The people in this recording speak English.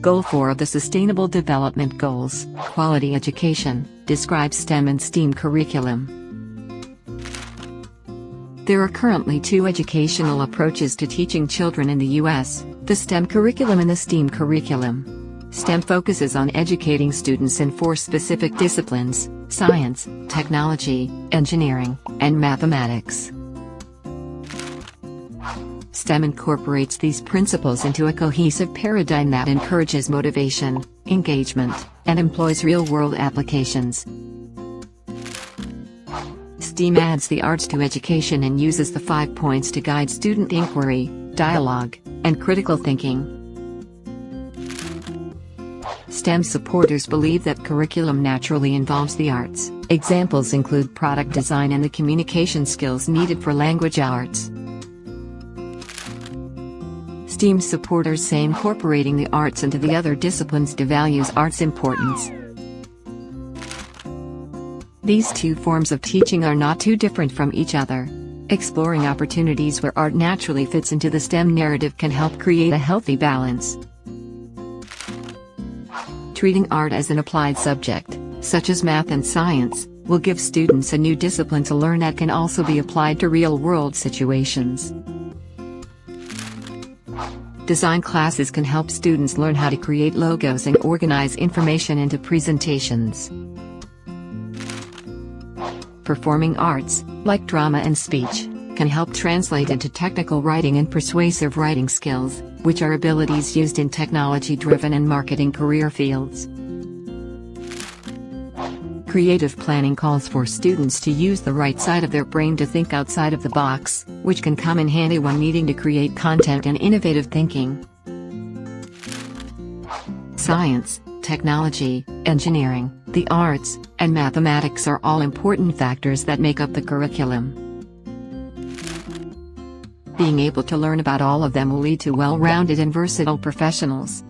Goal 4 of the Sustainable Development Goals, Quality Education, describes STEM and STEAM curriculum. There are currently two educational approaches to teaching children in the U.S., the STEM curriculum and the STEAM curriculum. STEM focuses on educating students in four specific disciplines, science, technology, engineering, and mathematics. STEM incorporates these principles into a cohesive paradigm that encourages motivation, engagement, and employs real-world applications. STEAM adds the arts to education and uses the five points to guide student inquiry, dialogue, and critical thinking. STEM supporters believe that curriculum naturally involves the arts. Examples include product design and the communication skills needed for language arts. STEAM supporters say incorporating the arts into the other disciplines devalues arts' importance. These two forms of teaching are not too different from each other. Exploring opportunities where art naturally fits into the STEM narrative can help create a healthy balance. Treating art as an applied subject, such as math and science, will give students a new discipline to learn that can also be applied to real-world situations. Design classes can help students learn how to create logos and organize information into presentations. Performing arts, like drama and speech, can help translate into technical writing and persuasive writing skills, which are abilities used in technology-driven and marketing career fields. Creative planning calls for students to use the right side of their brain to think outside of the box, which can come in handy when needing to create content and innovative thinking. Science, technology, engineering, the arts, and mathematics are all important factors that make up the curriculum. Being able to learn about all of them will lead to well-rounded and versatile professionals.